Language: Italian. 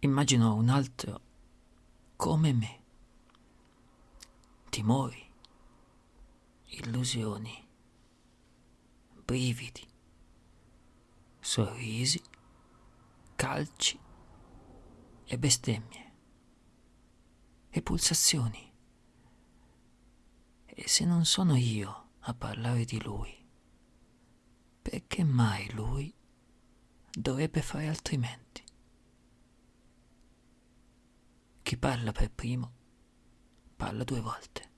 immagino un altro come me. Timori, illusioni, brividi, sorrisi, calci e bestemmie e pulsazioni. E se non sono io a parlare di lui, perché mai lui dovrebbe fare altrimenti? Chi parla per primo parla due volte.